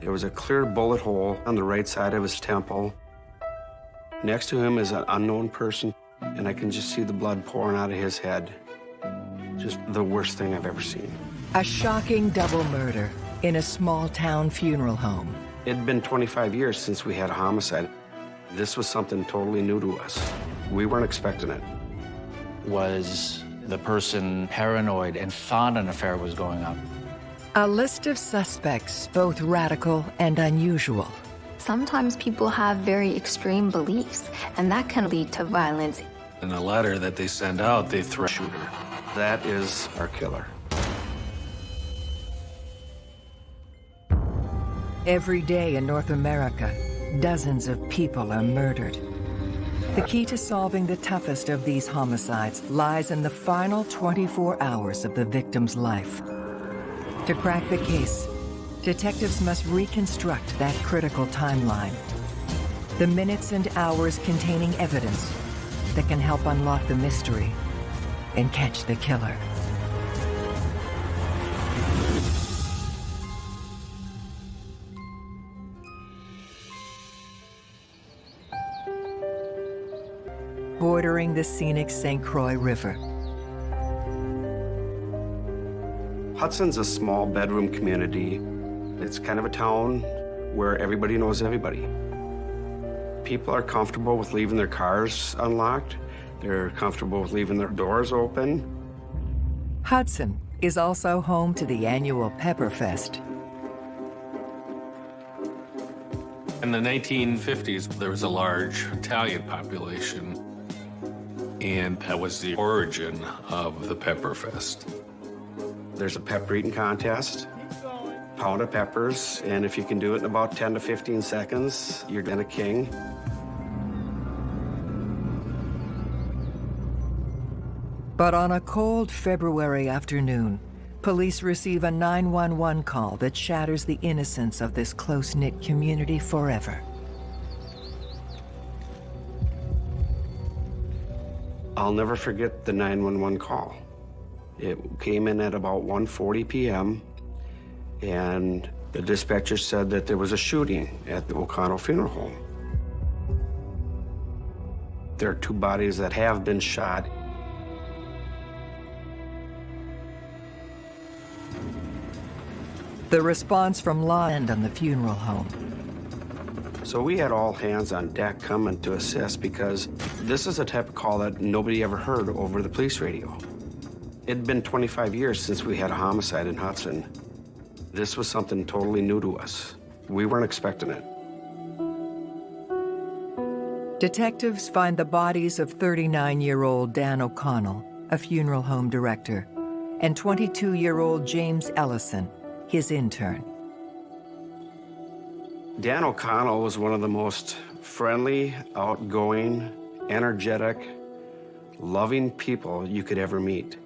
There was a clear bullet hole on the right side of his temple. Next to him is an unknown person, and I can just see the blood pouring out of his head. Just the worst thing I've ever seen. A shocking double murder in a small town funeral home. It had been 25 years since we had a homicide. This was something totally new to us. We weren't expecting it. Was the person paranoid and thought an affair was going on? A list of suspects, both radical and unusual. Sometimes people have very extreme beliefs, and that can lead to violence. In a letter that they send out, they threaten shooter. That is our killer. Every day in North America, dozens of people are murdered. The key to solving the toughest of these homicides lies in the final 24 hours of the victim's life. To crack the case, detectives must reconstruct that critical timeline. The minutes and hours containing evidence that can help unlock the mystery and catch the killer. Bordering the scenic St. Croix River. Hudson's a small bedroom community. It's kind of a town where everybody knows everybody. People are comfortable with leaving their cars unlocked. They're comfortable with leaving their doors open. Hudson is also home to the annual Pepperfest. In the 1950s, there was a large Italian population, and that was the origin of the Pepperfest. There's a pepper eating contest, pound of peppers, and if you can do it in about 10 to 15 seconds, you're then a king. But on a cold February afternoon, police receive a 911 call that shatters the innocence of this close-knit community forever. I'll never forget the 911 call. It came in at about 1.40 p.m., and the dispatcher said that there was a shooting at the O'Connell Funeral Home. There are two bodies that have been shot. The response from law end on the funeral home. So we had all hands on deck coming to assist because this is a type of call that nobody ever heard over the police radio. It'd been 25 years since we had a homicide in Hudson. This was something totally new to us. We weren't expecting it. Detectives find the bodies of 39-year-old Dan O'Connell, a funeral home director, and 22-year-old James Ellison, his intern. Dan O'Connell was one of the most friendly, outgoing, energetic, loving people you could ever meet.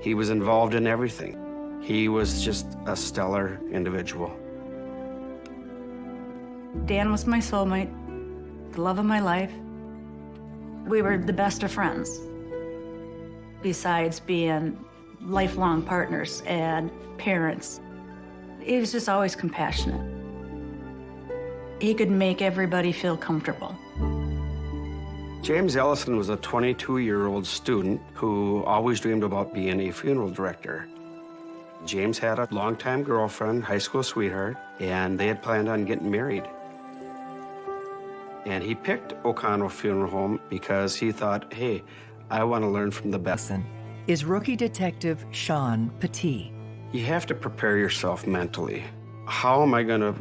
He was involved in everything. He was just a stellar individual. Dan was my soulmate, the love of my life. We were the best of friends, besides being lifelong partners and parents. He was just always compassionate. He could make everybody feel comfortable. James Ellison was a 22-year-old student who always dreamed about being a funeral director. James had a longtime girlfriend, high school sweetheart, and they had planned on getting married. And he picked O'Connell Funeral Home because he thought, hey, I want to learn from the best. Is rookie detective Sean Petit. You have to prepare yourself mentally. How am I going to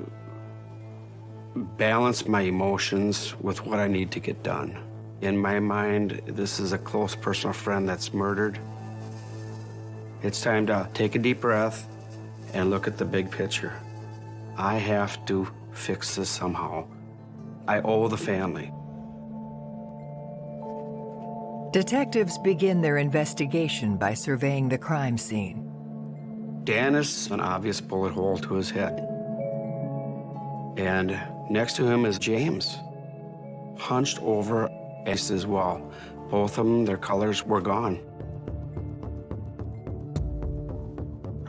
balance my emotions with what I need to get done? In my mind, this is a close personal friend that's murdered. It's time to take a deep breath and look at the big picture. I have to fix this somehow. I owe the family. Detectives begin their investigation by surveying the crime scene. Dan is an obvious bullet hole to his head. And next to him is James, hunched over as well. Both of them, their colors were gone.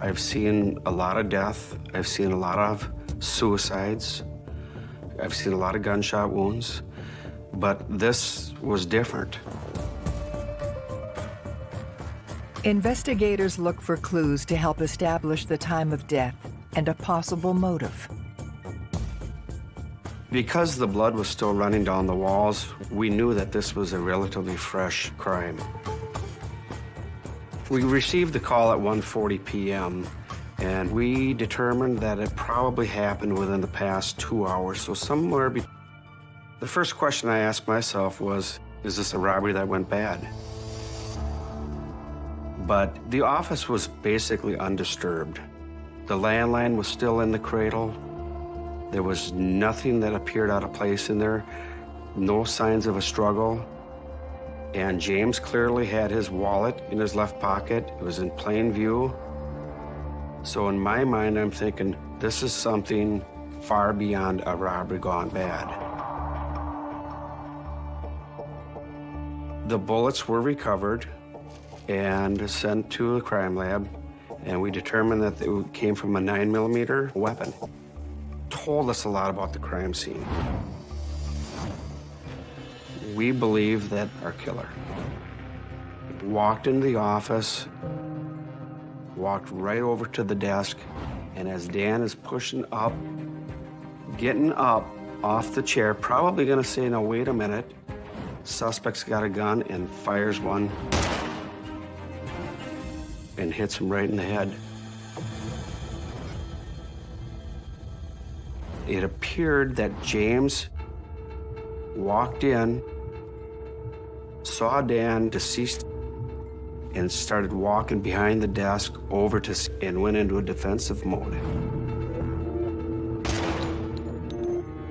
I've seen a lot of death. I've seen a lot of suicides. I've seen a lot of gunshot wounds, but this was different. Investigators look for clues to help establish the time of death and a possible motive. Because the blood was still running down the walls, we knew that this was a relatively fresh crime. We received the call at 1.40 p.m., and we determined that it probably happened within the past two hours, so somewhere be The first question I asked myself was, is this a robbery that went bad? But the office was basically undisturbed. The landline was still in the cradle. There was nothing that appeared out of place in there, no signs of a struggle. And James clearly had his wallet in his left pocket. It was in plain view. So in my mind, I'm thinking, this is something far beyond a robbery gone bad. The bullets were recovered and sent to a crime lab, and we determined that it came from a 9 millimeter weapon told us a lot about the crime scene. We believe that our killer walked into the office, walked right over to the desk, and as Dan is pushing up, getting up off the chair, probably gonna say, no, wait a minute, suspect's got a gun and fires one and hits him right in the head. It appeared that James walked in, saw Dan deceased, and started walking behind the desk over to and went into a defensive mode.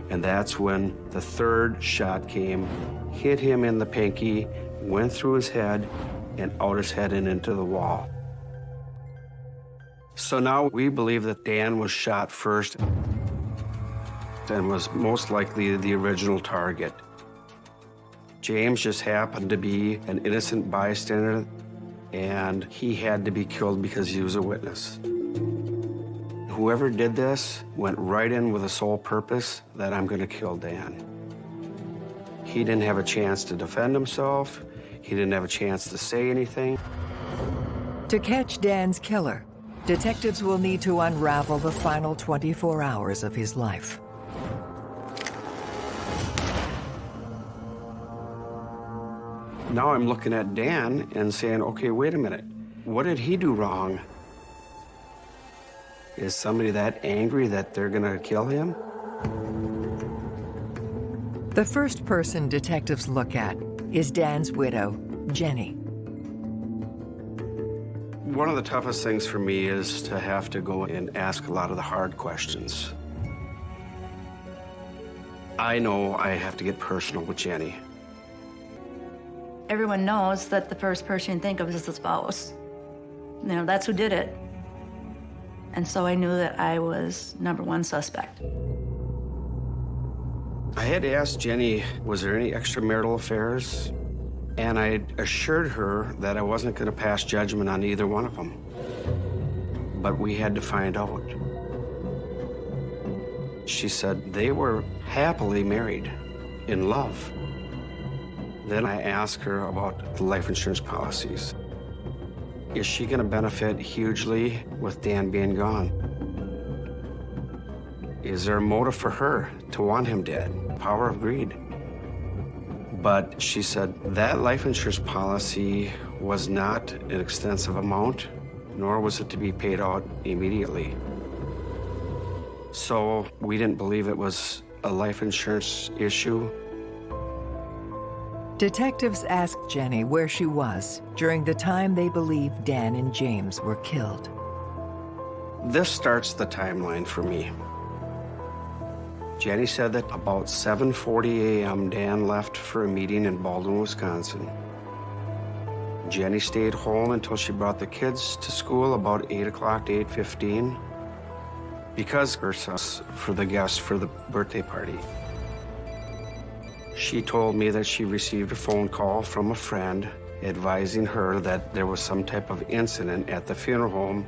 And that's when the third shot came, hit him in the pinky, went through his head, and out his head and into the wall. So now we believe that Dan was shot first and was most likely the original target. James just happened to be an innocent bystander, and he had to be killed because he was a witness. Whoever did this went right in with a sole purpose that I'm going to kill Dan. He didn't have a chance to defend himself. He didn't have a chance to say anything. To catch Dan's killer, detectives will need to unravel the final 24 hours of his life. Now I'm looking at Dan and saying, okay, wait a minute. What did he do wrong? Is somebody that angry that they're going to kill him? The first person detectives look at is Dan's widow, Jenny. One of the toughest things for me is to have to go and ask a lot of the hard questions. I know I have to get personal with Jenny. Everyone knows that the first person you think of is the spouse. You know, that's who did it. And so I knew that I was number one suspect. I had to ask Jenny, was there any extramarital affairs? And I assured her that I wasn't going to pass judgment on either one of them. But we had to find out. She said they were happily married, in love. Then I asked her about the life insurance policies. Is she going to benefit hugely with Dan being gone? Is there a motive for her to want him dead? Power of greed. But she said that life insurance policy was not an extensive amount, nor was it to be paid out immediately. So we didn't believe it was a life insurance issue. Detectives asked Jenny where she was during the time they believe Dan and James were killed. This starts the timeline for me. Jenny said that about 7.40 a.m. Dan left for a meeting in Baldwin, Wisconsin. Jenny stayed home until she brought the kids to school about 8 o'clock to 8.15 because her for the guests for the birthday party. She told me that she received a phone call from a friend advising her that there was some type of incident at the funeral home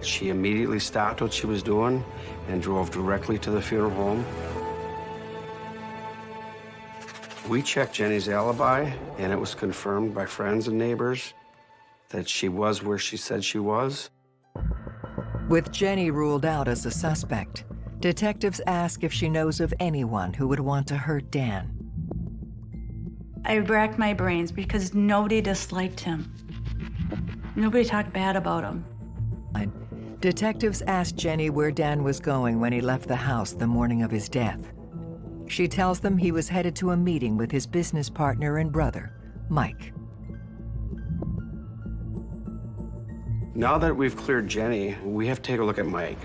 She immediately stopped what she was doing and drove directly to the funeral home. We checked Jenny's alibi, and it was confirmed by friends and neighbors that she was where she said she was. With Jenny ruled out as a suspect, detectives ask if she knows of anyone who would want to hurt Dan. I racked my brains because nobody disliked him. Nobody talked bad about him. Detectives asked Jenny where Dan was going when he left the house the morning of his death. She tells them he was headed to a meeting with his business partner and brother, Mike. Now that we've cleared Jenny, we have to take a look at Mike.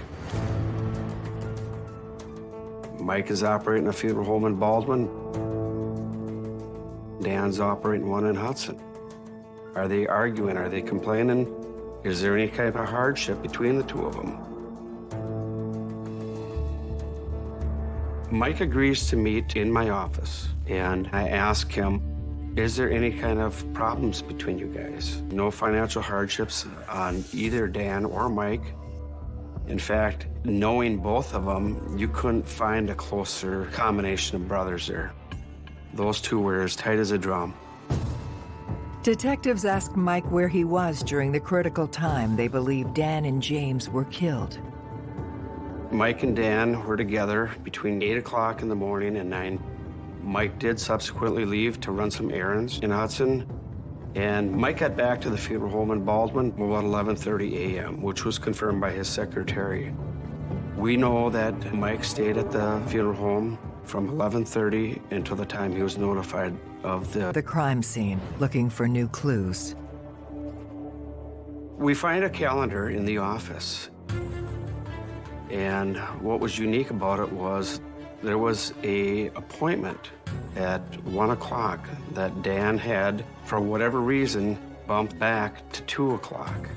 Mike is operating a funeral home in Baldwin. Dan's operating one in Hudson. Are they arguing? Are they complaining? Is there any kind of hardship between the two of them? Mike agrees to meet in my office, and I ask him, is there any kind of problems between you guys? No financial hardships on either Dan or Mike. In fact, knowing both of them, you couldn't find a closer combination of brothers there. Those two were as tight as a drum. Detectives ask Mike where he was during the critical time they believe Dan and James were killed. Mike and Dan were together between 8 o'clock in the morning and 9. Mike did subsequently leave to run some errands in Hudson, and Mike got back to the funeral home in Baldwin about 11.30 a.m., which was confirmed by his secretary. We know that Mike stayed at the funeral home from 11.30 until the time he was notified of the... The crime scene, looking for new clues. We find a calendar in the office. And what was unique about it was there was a appointment at one o'clock that Dan had, for whatever reason, bumped back to two o'clock.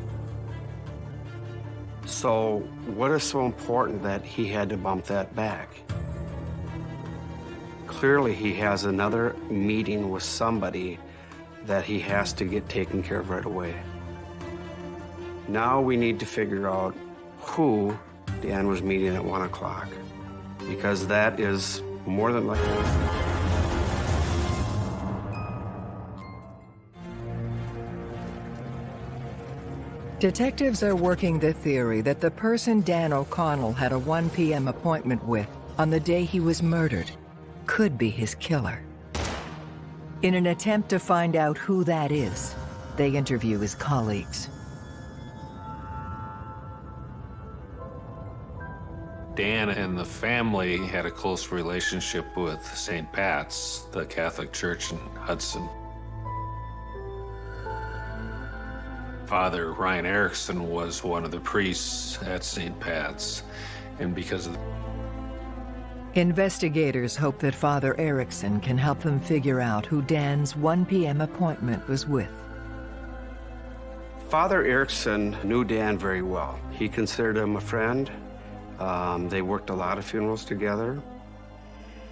So what is so important that he had to bump that back? Clearly, he has another meeting with somebody that he has to get taken care of right away. Now we need to figure out who Dan was meeting at 1 o'clock, because that is more than likely. Detectives are working the theory that the person Dan O'Connell had a 1 p.m. appointment with on the day he was murdered could be his killer. In an attempt to find out who that is, they interview his colleagues. Dan and the family had a close relationship with St. Pat's, the Catholic Church in Hudson. Father Ryan Erickson was one of the priests at St. Pat's, and because of the Investigators hope that Father Erickson can help them figure out who Dan's 1 p.m. appointment was with. Father Erickson knew Dan very well. He considered him a friend. Um, they worked a lot of funerals together.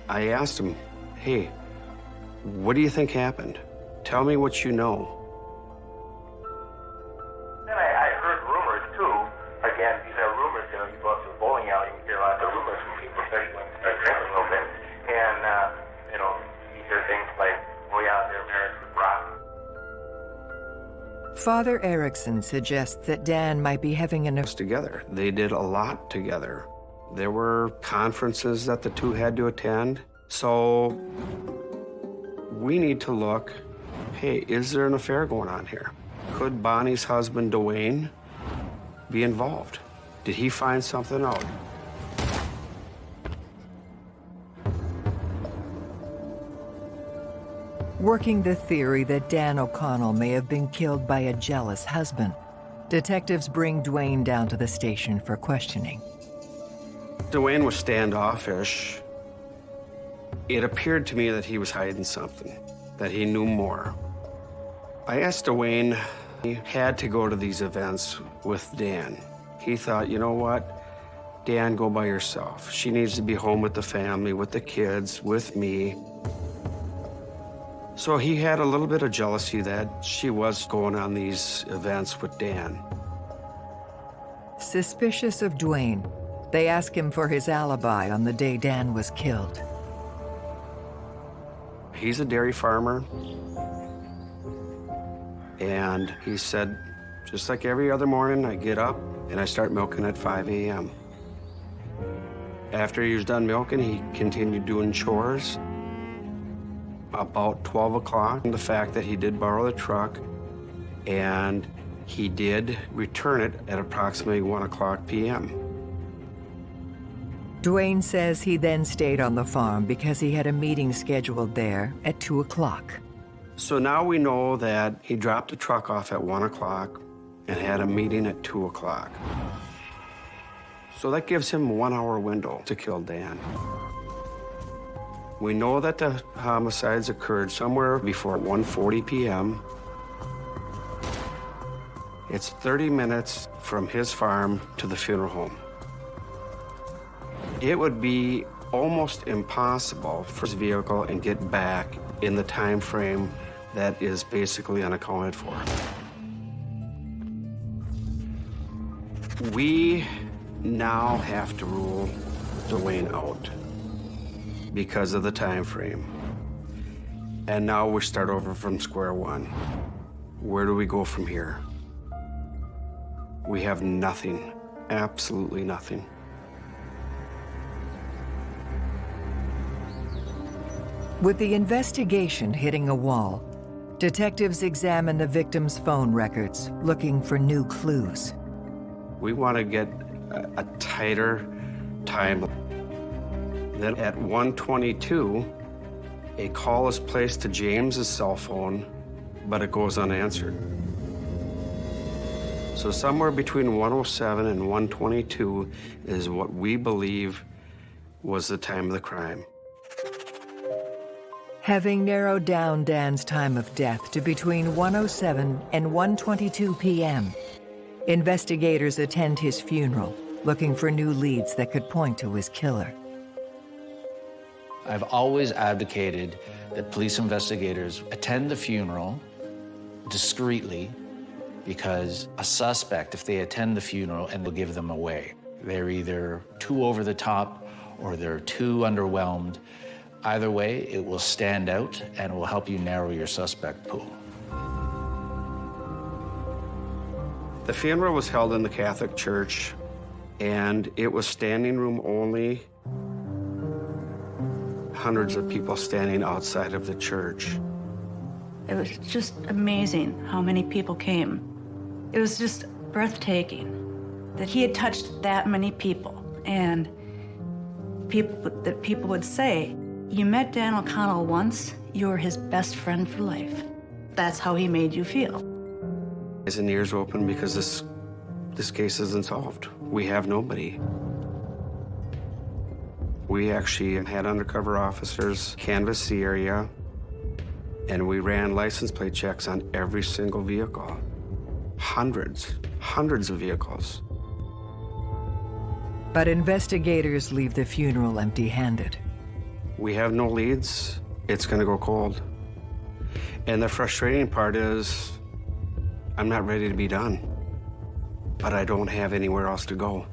I asked him, hey, what do you think happened? Tell me what you know. Father Erickson suggests that Dan might be having an affair. together. They did a lot together. There were conferences that the two had to attend. So we need to look, hey, is there an affair going on here? Could Bonnie's husband, Dwayne, be involved? Did he find something out? Working the theory that Dan O'Connell may have been killed by a jealous husband, detectives bring Dwayne down to the station for questioning. Dwayne was standoffish. It appeared to me that he was hiding something, that he knew more. I asked Dwayne, he had to go to these events with Dan. He thought, you know what? Dan, go by yourself. She needs to be home with the family, with the kids, with me. So he had a little bit of jealousy that she was going on these events with Dan. Suspicious of Duane, they ask him for his alibi on the day Dan was killed. He's a dairy farmer. And he said, just like every other morning, I get up and I start milking at 5 a.m. After he was done milking, he continued doing chores. About 12 o'clock, the fact that he did borrow the truck and he did return it at approximately 1 o'clock p.m. Duane says he then stayed on the farm because he had a meeting scheduled there at 2 o'clock. So now we know that he dropped the truck off at 1 o'clock and had a meeting at 2 o'clock. So that gives him a one-hour window to kill Dan. We know that the homicides occurred somewhere before 1.40 p.m. It's 30 minutes from his farm to the funeral home. It would be almost impossible for his vehicle and get back in the time frame that is basically unaccounted for. We now have to rule Duane out because of the time frame. And now we start over from square one. Where do we go from here? We have nothing, absolutely nothing. With the investigation hitting a wall, detectives examine the victim's phone records, looking for new clues. We want to get a, a tighter time. Then at 122, a call is placed to James's cell phone, but it goes unanswered. So somewhere between 107 and 122 is what we believe was the time of the crime. Having narrowed down Dan's time of death to between 107 and 122 p.m., investigators attend his funeral, looking for new leads that could point to his killer. I've always advocated that police investigators attend the funeral discreetly because a suspect, if they attend the funeral and they'll give them away, they're either too over the top or they're too underwhelmed. Either way, it will stand out and will help you narrow your suspect pool. The funeral was held in the Catholic Church, and it was standing room only. Hundreds of people standing outside of the church. It was just amazing how many people came. It was just breathtaking that he had touched that many people. And people that people would say, you met Dan O'Connell once, you were his best friend for life. That's how he made you feel. Eyes and ears open because this, this case isn't solved. We have nobody. We actually had undercover officers canvass the area, and we ran license plate checks on every single vehicle. Hundreds, hundreds of vehicles. But investigators leave the funeral empty-handed. We have no leads. It's gonna go cold. And the frustrating part is, I'm not ready to be done, but I don't have anywhere else to go.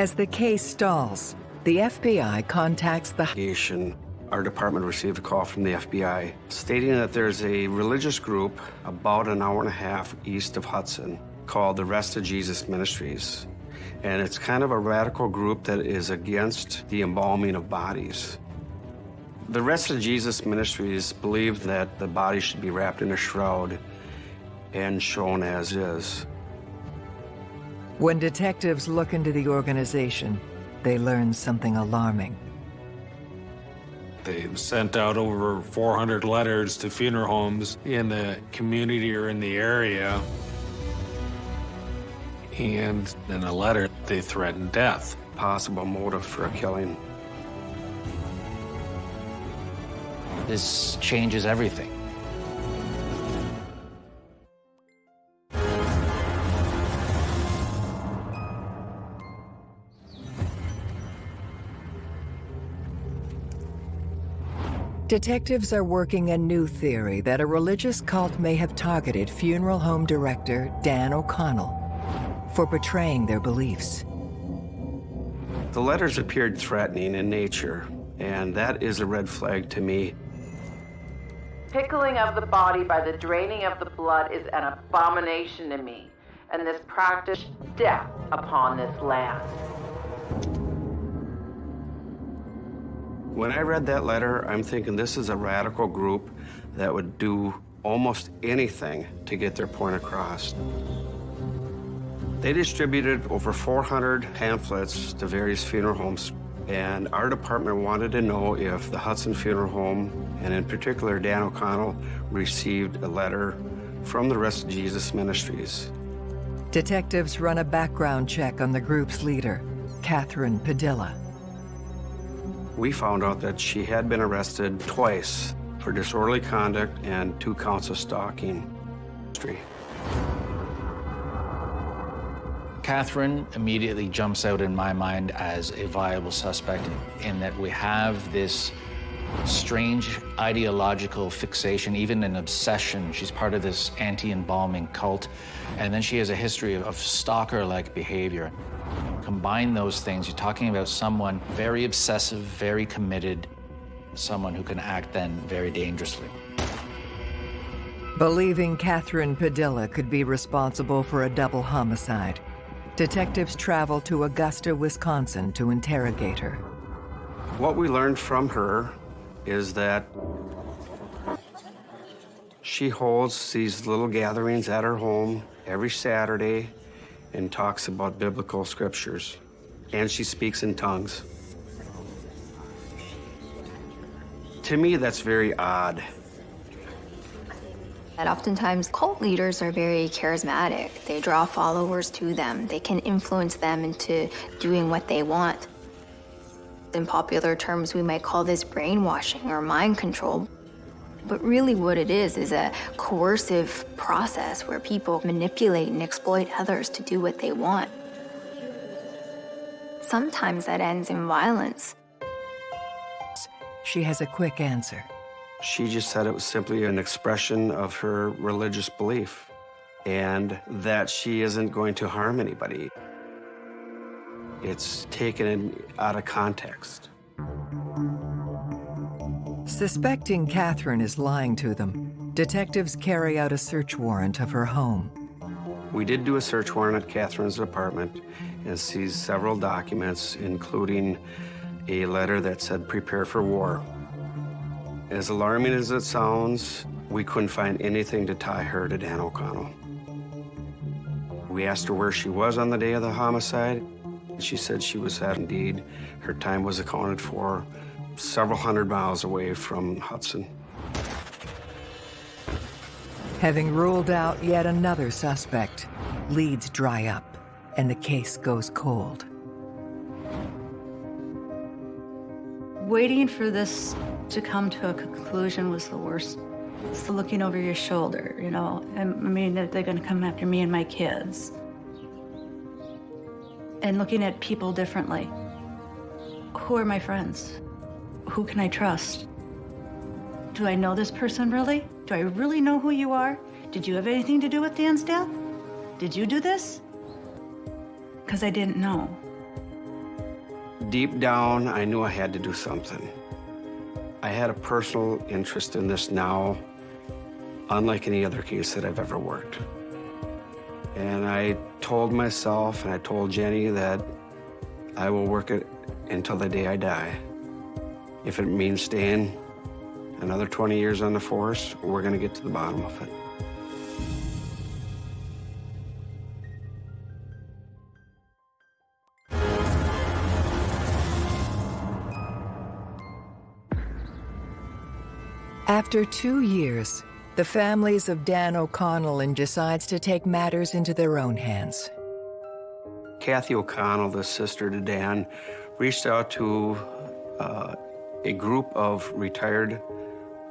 As the case stalls, the FBI contacts the investigation, our department received a call from the FBI stating that there's a religious group about an hour and a half east of Hudson called the Rest of Jesus Ministries. And it's kind of a radical group that is against the embalming of bodies. The Rest of Jesus Ministries believe that the body should be wrapped in a shroud and shown as is. When detectives look into the organization, they learn something alarming. They sent out over 400 letters to funeral homes in the community or in the area. And in a letter, they threatened death. Possible motive for a killing. This changes everything. Detectives are working a new theory that a religious cult may have targeted funeral home director Dan O'Connell for betraying their beliefs. The letters appeared threatening in nature, and that is a red flag to me. Pickling of the body by the draining of the blood is an abomination to me, and this practice death upon this land. When I read that letter, I'm thinking this is a radical group that would do almost anything to get their point across. They distributed over 400 pamphlets to various funeral homes, and our department wanted to know if the Hudson Funeral Home, and in particular Dan O'Connell, received a letter from the Rest of Jesus Ministries. Detectives run a background check on the group's leader, Catherine Padilla. We found out that she had been arrested twice for disorderly conduct and two counts of stalking. Catherine immediately jumps out in my mind as a viable suspect in that we have this strange ideological fixation, even an obsession. She's part of this anti-embalming cult. And then she has a history of stalker-like behavior. Combine those things, you're talking about someone very obsessive, very committed, someone who can act then very dangerously. Believing Catherine Padilla could be responsible for a double homicide, detectives travel to Augusta, Wisconsin to interrogate her. What we learned from her is that she holds these little gatherings at her home every Saturday and talks about biblical scriptures. And she speaks in tongues. To me, that's very odd. And oftentimes, cult leaders are very charismatic. They draw followers to them. They can influence them into doing what they want. In popular terms, we might call this brainwashing or mind control. But really what it is is a coercive process where people manipulate and exploit others to do what they want. Sometimes that ends in violence. She has a quick answer. She just said it was simply an expression of her religious belief and that she isn't going to harm anybody. It's taken out of context. Suspecting Catherine is lying to them, detectives carry out a search warrant of her home. We did do a search warrant at Catherine's apartment and seized several documents, including a letter that said, prepare for war. As alarming as it sounds, we couldn't find anything to tie her to Dan O'Connell. We asked her where she was on the day of the homicide. She said she was at Indeed. Her time was accounted for several hundred miles away from Hudson. Having ruled out yet another suspect, leads dry up and the case goes cold. Waiting for this to come to a conclusion was the worst. It's the looking over your shoulder, you know. I mean, they're gonna come after me and my kids. And looking at people differently. Who are my friends? Who can I trust? Do I know this person really? Do I really know who you are? Did you have anything to do with Dan's death? Did you do this? Because I didn't know. Deep down, I knew I had to do something. I had a personal interest in this now, unlike any other case that I've ever worked. And I told myself and I told Jenny that I will work it until the day I die. If it means staying another 20 years on the force, we're going to get to the bottom of it. After two years, the families of Dan O'Connell and decides to take matters into their own hands. Kathy O'Connell, the sister to Dan, reached out to uh, a group of retired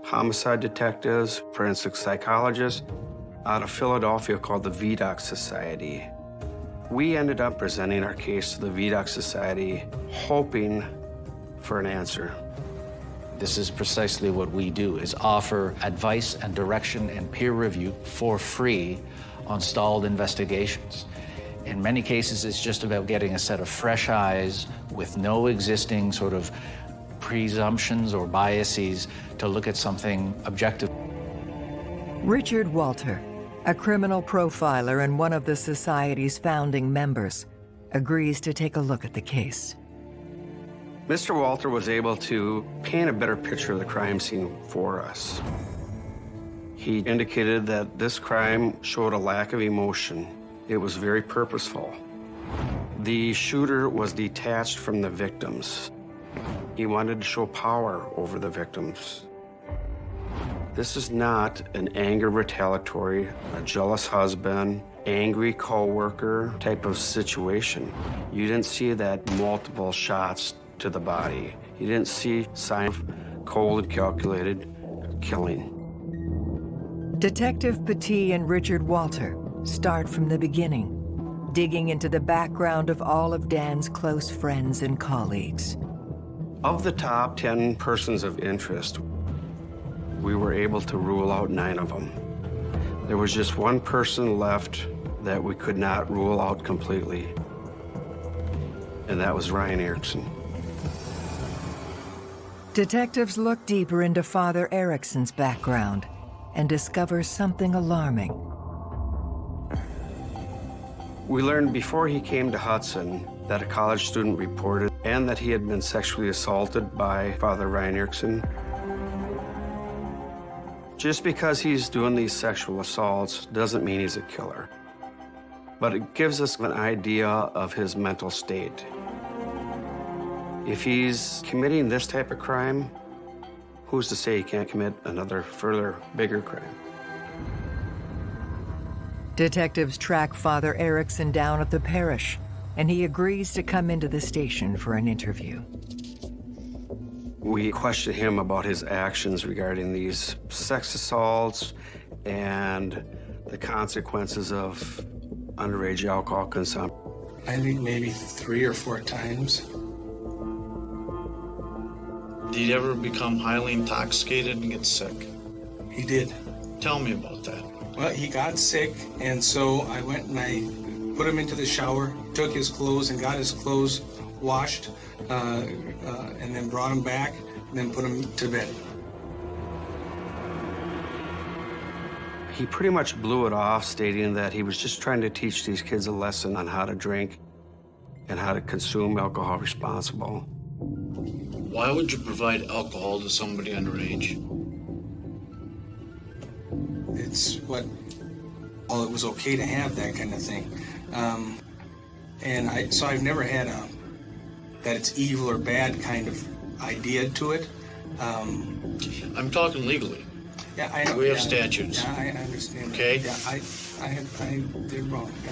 homicide detectives, forensic psychologists, out of Philadelphia called the Vidocq Society. We ended up presenting our case to the Vidocq Society, hoping for an answer. This is precisely what we do, is offer advice and direction and peer review for free on stalled investigations. In many cases, it's just about getting a set of fresh eyes with no existing sort of presumptions or biases to look at something objective. Richard Walter, a criminal profiler and one of the Society's founding members, agrees to take a look at the case. Mr. Walter was able to paint a better picture of the crime scene for us. He indicated that this crime showed a lack of emotion. It was very purposeful. The shooter was detached from the victims. He wanted to show power over the victims. This is not an anger retaliatory, a jealous husband, angry coworker type of situation. You didn't see that multiple shots to the body. You didn't see sign of cold and calculated killing. Detective Petit and Richard Walter start from the beginning, digging into the background of all of Dan's close friends and colleagues. Of the top 10 persons of interest, we were able to rule out nine of them. There was just one person left that we could not rule out completely, and that was Ryan Erickson. Detectives look deeper into Father Erickson's background and discover something alarming. We learned before he came to Hudson that a college student reported and that he had been sexually assaulted by Father Ryan Erickson. Just because he's doing these sexual assaults doesn't mean he's a killer. But it gives us an idea of his mental state. If he's committing this type of crime, who's to say he can't commit another further bigger crime? Detectives track Father Erickson down at the parish, and he agrees to come into the station for an interview. We question him about his actions regarding these sex assaults and the consequences of underage alcohol consumption. I think maybe three or four times. Did he ever become highly intoxicated and get sick? He did. Tell me about that. Well, he got sick, and so I went and I put him into the shower, took his clothes, and got his clothes washed, uh, uh, and then brought him back, and then put him to bed. He pretty much blew it off, stating that he was just trying to teach these kids a lesson on how to drink and how to consume alcohol responsible. Why would you provide alcohol to somebody underage? It's what, well, it was okay to have that kind of thing. Um, and I, so I've never had a, that it's evil or bad kind of idea to it. Um, I'm talking legally. yeah, I know. We have yeah, statutes. Yeah, I, I understand. that. Okay. Yeah, I, I, have, I did wrong. Yeah.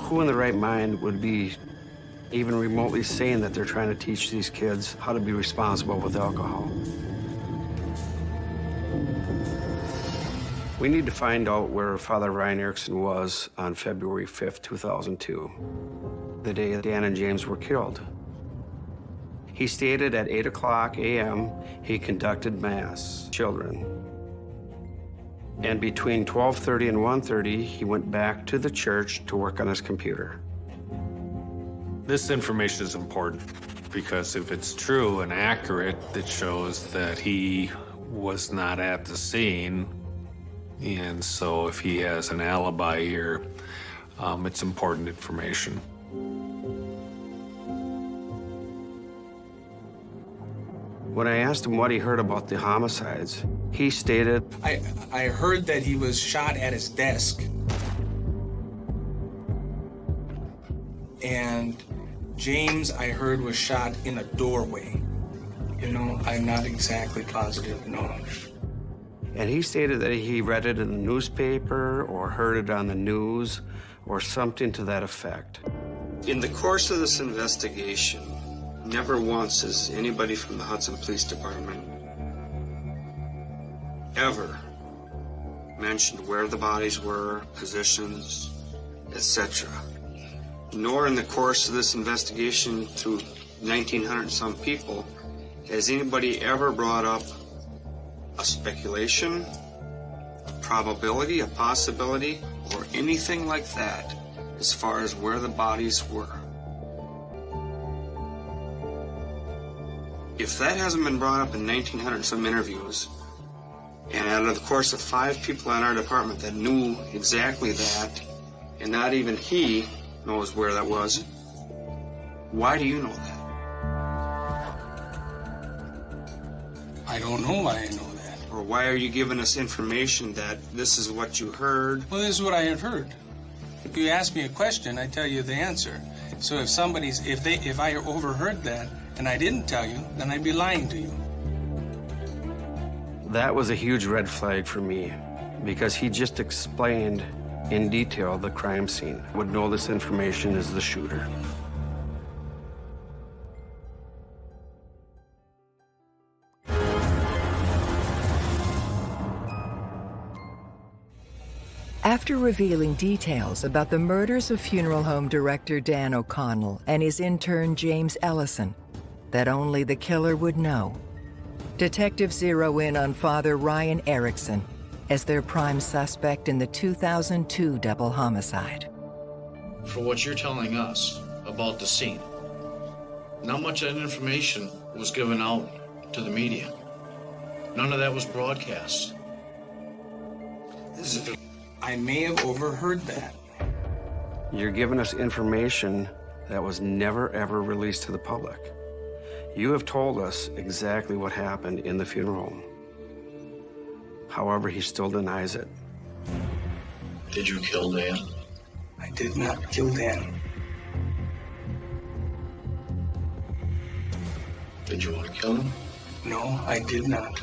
Who in the right mind would be even remotely saying that they're trying to teach these kids how to be responsible with alcohol? We need to find out where Father Ryan Erickson was on February 5th, 2002, the day that Dan and James were killed. He stated at 8 o'clock a.m. he conducted Mass, children. And between 12.30 and 1.30, he went back to the church to work on his computer. This information is important because if it's true and accurate, it shows that he was not at the scene. And so if he has an alibi here, um, it's important information. When I asked him what he heard about the homicides, he stated, I, I heard that he was shot at his desk. And James, I heard, was shot in a doorway. You know, I'm not exactly positive, no. And he stated that he read it in the newspaper or heard it on the news or something to that effect. In the course of this investigation, never once has anybody from the Hudson Police Department ever mentioned where the bodies were, positions, etc. Nor in the course of this investigation through 1,900 some people has anybody ever brought up a speculation, a probability, a possibility, or anything like that as far as where the bodies were? If that hasn't been brought up in 1900 some interviews, and out of the course of five people in our department that knew exactly that, and not even he knows where that was, why do you know that? I don't know why I know. Or why are you giving us information that this is what you heard? Well, this is what I have heard. If you ask me a question, I tell you the answer. So if somebody's, if they, if I overheard that and I didn't tell you, then I'd be lying to you. That was a huge red flag for me because he just explained in detail the crime scene. Would know this information is the shooter. After revealing details about the murders of funeral home director Dan O'Connell and his intern James Ellison that only the killer would know, detectives zero in on Father Ryan Erickson as their prime suspect in the 2002 double homicide. For what you're telling us about the scene, not much of that information was given out to the media. None of that was broadcast. This is I may have overheard that. You're giving us information that was never ever released to the public. You have told us exactly what happened in the funeral home. However, he still denies it. Did you kill Dan? I did not kill Dan. Did you want to kill him? No, I did not.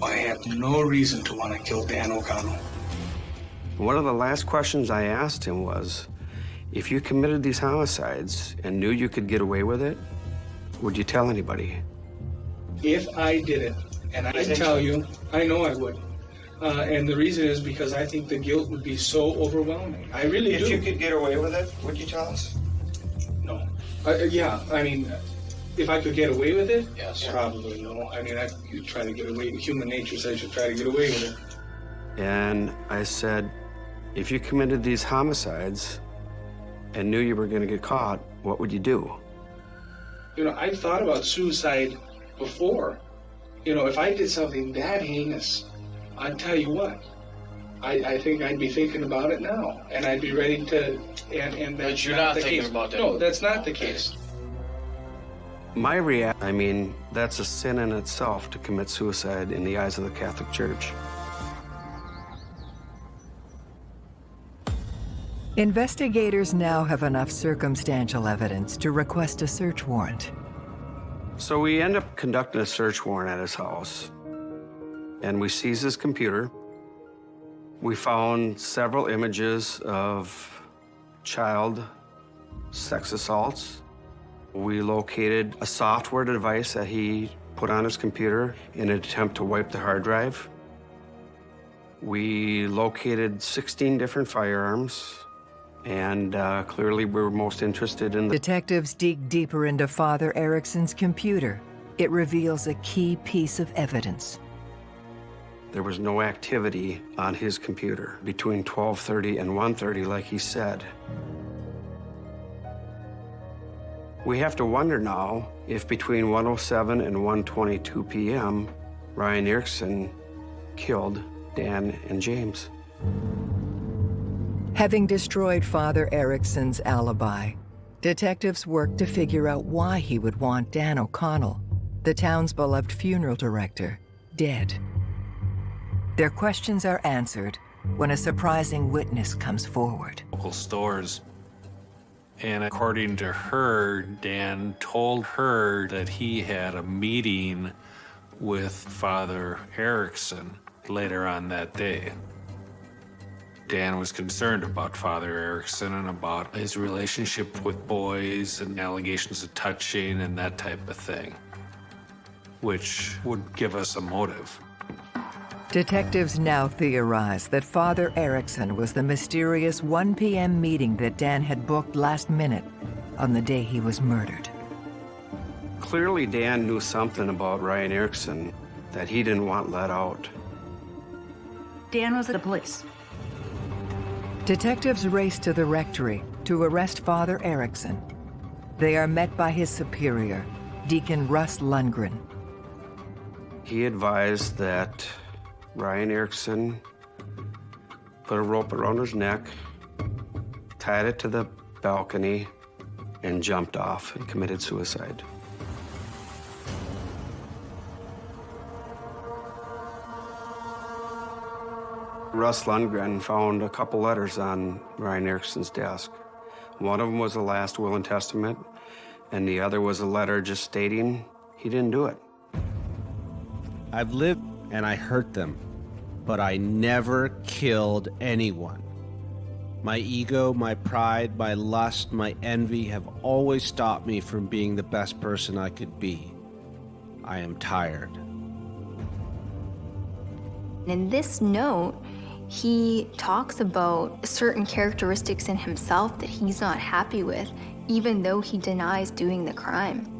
I have no reason to want to kill Dan O'Connell. One of the last questions I asked him was, if you committed these homicides and knew you could get away with it, would you tell anybody? If I did it, and I tell you, I know I would. Uh, and the reason is because I think the guilt would be so overwhelming. I really if do. you could get away with it, would you tell us? No. Uh, yeah, I mean, if I could get away with it, Yes. probably no. I mean, I could try to get away. Human nature says you try to get away with it. And I said, if you committed these homicides and knew you were going to get caught, what would you do? You know, I've thought about suicide before. You know, if I did something that heinous, I'd tell you what. I, I think I'd be thinking about it now, and I'd be ready to. And and that's But you're not the thinking case. about that. No, that's not the case. My react, I mean, that's a sin in itself to commit suicide in the eyes of the Catholic Church. Investigators now have enough circumstantial evidence to request a search warrant. So we end up conducting a search warrant at his house, and we seize his computer. We found several images of child sex assaults. We located a software device that he put on his computer in an attempt to wipe the hard drive. We located 16 different firearms, and uh, clearly we were most interested in the Detectives dig deeper into Father Erickson's computer. It reveals a key piece of evidence. There was no activity on his computer between 12:30 and 1:30 like he said. We have to wonder now if between 1:07 and 1:22 p.m. Ryan Erickson killed Dan and James. Having destroyed Father Erickson's alibi, detectives work to figure out why he would want Dan O'Connell, the town's beloved funeral director, dead. Their questions are answered when a surprising witness comes forward. local stores. And according to her, Dan told her that he had a meeting with Father Erickson later on that day. Dan was concerned about Father Erickson and about his relationship with boys and allegations of touching and that type of thing, which would give us a motive. Detectives now theorize that Father Erickson was the mysterious 1 p.m. meeting that Dan had booked last minute on the day he was murdered. Clearly, Dan knew something about Ryan Erickson that he didn't want let out. Dan was at the police. Detectives race to the rectory to arrest Father Erickson. They are met by his superior, Deacon Russ Lundgren. He advised that Ryan Erickson put a rope around his neck, tied it to the balcony, and jumped off and committed suicide. Russ Lundgren found a couple letters on Ryan Erickson's desk. One of them was a last will and testament, and the other was a letter just stating he didn't do it. I've lived and I hurt them, but I never killed anyone. My ego, my pride, my lust, my envy have always stopped me from being the best person I could be. I am tired. In this note, he talks about certain characteristics in himself that he's not happy with, even though he denies doing the crime.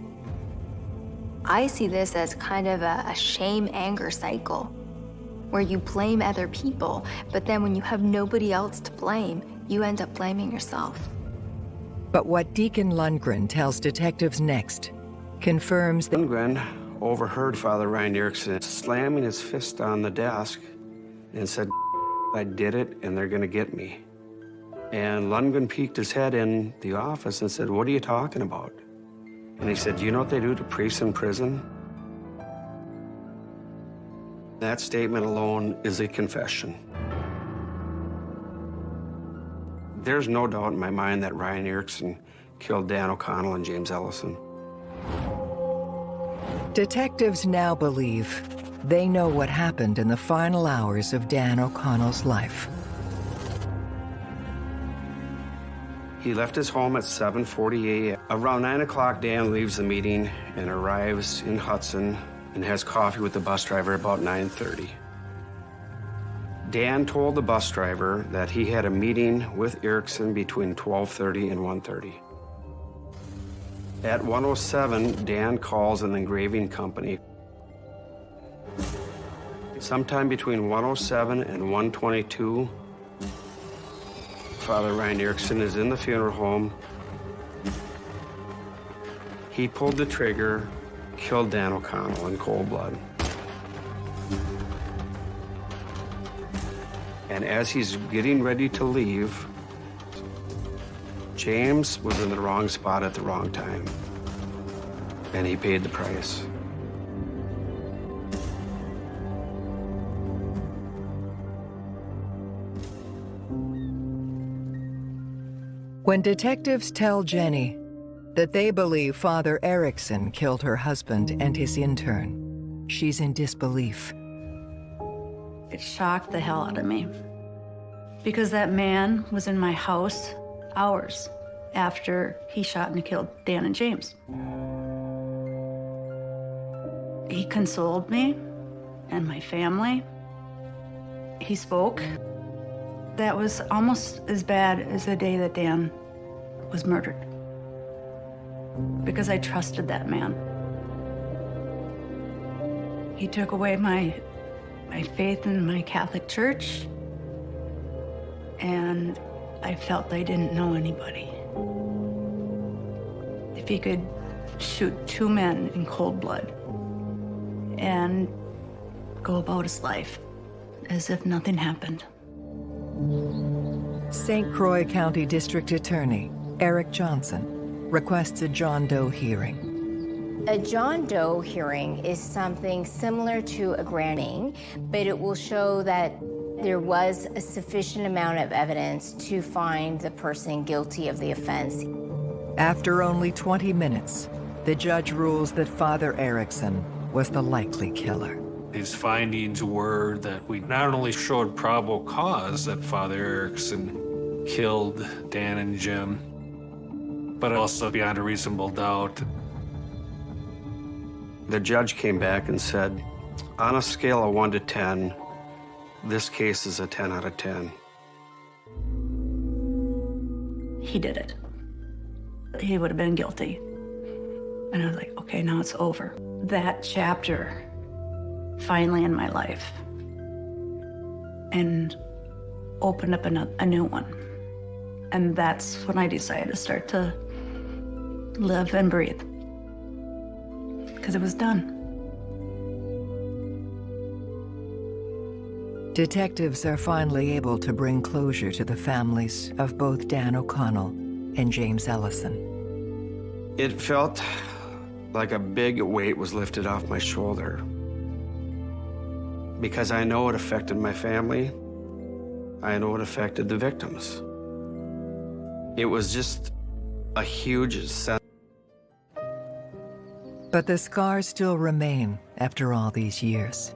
I see this as kind of a, a shame anger cycle where you blame other people, but then when you have nobody else to blame, you end up blaming yourself. But what Deacon Lundgren tells detectives next confirms that Lundgren overheard Father Ryan Erickson slamming his fist on the desk and said, I did it and they're gonna get me. And Lundgren peeked his head in the office and said, what are you talking about? And he said, do you know what they do to priests in prison? That statement alone is a confession. There's no doubt in my mind that Ryan Erickson killed Dan O'Connell and James Ellison. detectives now believe they know what happened in the final hours of Dan O'Connell's life. He left his home at 7.40 a.m. Around 9 o'clock, Dan leaves the meeting and arrives in Hudson and has coffee with the bus driver about 9.30. Dan told the bus driver that he had a meeting with Erickson between 12.30 and 1.30. At 1.07, Dan calls an engraving company. Sometime between 1.07 and 1.22, Father Ryan Erickson is in the funeral home. He pulled the trigger, killed Dan O'Connell in cold blood. And as he's getting ready to leave, James was in the wrong spot at the wrong time. And he paid the price. When detectives tell Jenny that they believe Father Erickson killed her husband and his intern, she's in disbelief. It shocked the hell out of me. Because that man was in my house hours after he shot and killed Dan and James. He consoled me and my family. He spoke. That was almost as bad as the day that Dan was murdered. Because I trusted that man. He took away my, my faith in my Catholic Church, and I felt I didn't know anybody. If he could shoot two men in cold blood and go about his life as if nothing happened. St. Croix County District Attorney Eric Johnson requests a John Doe hearing. A John Doe hearing is something similar to a grand jury, but it will show that there was a sufficient amount of evidence to find the person guilty of the offense. After only 20 minutes, the judge rules that Father Erickson was the likely killer. His findings were that we not only showed probable cause that Father Erickson killed Dan and Jim, but also beyond a reasonable doubt. The judge came back and said, on a scale of 1 to 10, this case is a 10 out of 10. He did it. He would have been guilty. And I was like, okay, now it's over. That chapter finally in my life and opened up a, a new one. And that's when I decided to start to live and breathe. Because it was done. Detectives are finally able to bring closure to the families of both Dan O'Connell and James Ellison. It felt like a big weight was lifted off my shoulder. Because I know it affected my family. I know it affected the victims. It was just a huge sense. But the scars still remain after all these years.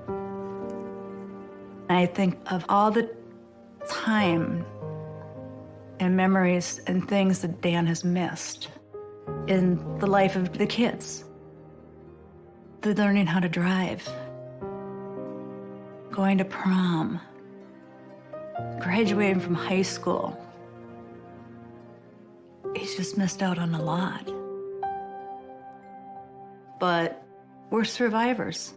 I think of all the time and memories and things that Dan has missed in the life of the kids. The learning how to drive, going to prom, graduating from high school. He's just missed out on a lot. But we're survivors.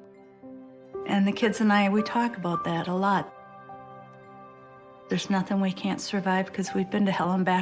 And the kids and I, we talk about that a lot. There's nothing we can't survive because we've been to hell and back